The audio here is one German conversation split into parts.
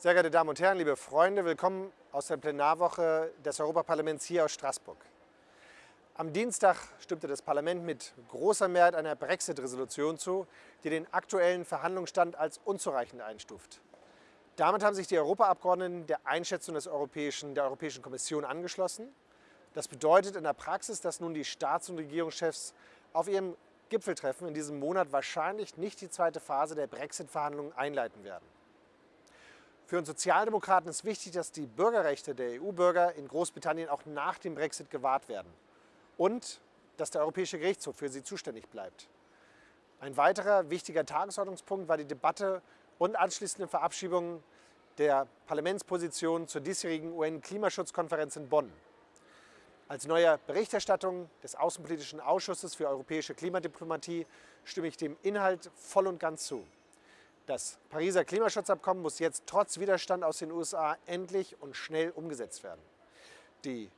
Sehr geehrte Damen und Herren, liebe Freunde, willkommen aus der Plenarwoche des Europaparlaments hier aus Straßburg. Am Dienstag stimmte das Parlament mit großer Mehrheit einer Brexit-Resolution zu, die den aktuellen Verhandlungsstand als unzureichend einstuft. Damit haben sich die Europaabgeordneten der Einschätzung des Europäischen, der Europäischen Kommission angeschlossen. Das bedeutet in der Praxis, dass nun die Staats- und Regierungschefs auf ihrem Gipfeltreffen in diesem Monat wahrscheinlich nicht die zweite Phase der Brexit-Verhandlungen einleiten werden. Für uns Sozialdemokraten ist wichtig, dass die Bürgerrechte der EU-Bürger in Großbritannien auch nach dem Brexit gewahrt werden und dass der Europäische Gerichtshof für sie zuständig bleibt. Ein weiterer wichtiger Tagesordnungspunkt war die Debatte und anschließende Verabschiedung der Parlamentsposition zur diesjährigen UN-Klimaschutzkonferenz in Bonn. Als neuer Berichterstattung des Außenpolitischen Ausschusses für europäische Klimadiplomatie stimme ich dem Inhalt voll und ganz zu. Das Pariser Klimaschutzabkommen muss jetzt trotz Widerstand aus den USA endlich und schnell umgesetzt werden. Die,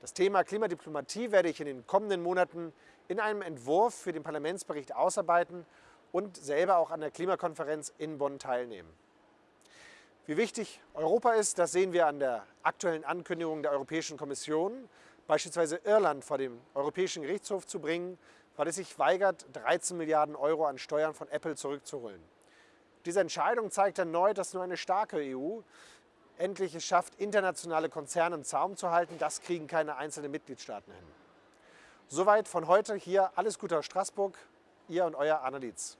das Thema Klimadiplomatie werde ich in den kommenden Monaten in einem Entwurf für den Parlamentsbericht ausarbeiten und selber auch an der Klimakonferenz in Bonn teilnehmen. Wie wichtig Europa ist, das sehen wir an der aktuellen Ankündigung der Europäischen Kommission, beispielsweise Irland vor dem Europäischen Gerichtshof zu bringen, weil es sich weigert, 13 Milliarden Euro an Steuern von Apple zurückzuholen. Diese Entscheidung zeigt erneut, dass nur eine starke EU endlich es schafft, internationale Konzerne im Zaum zu halten. Das kriegen keine einzelnen Mitgliedstaaten hin. Soweit von heute hier. Alles Gute aus Straßburg. Ihr und euer Anna Dietz.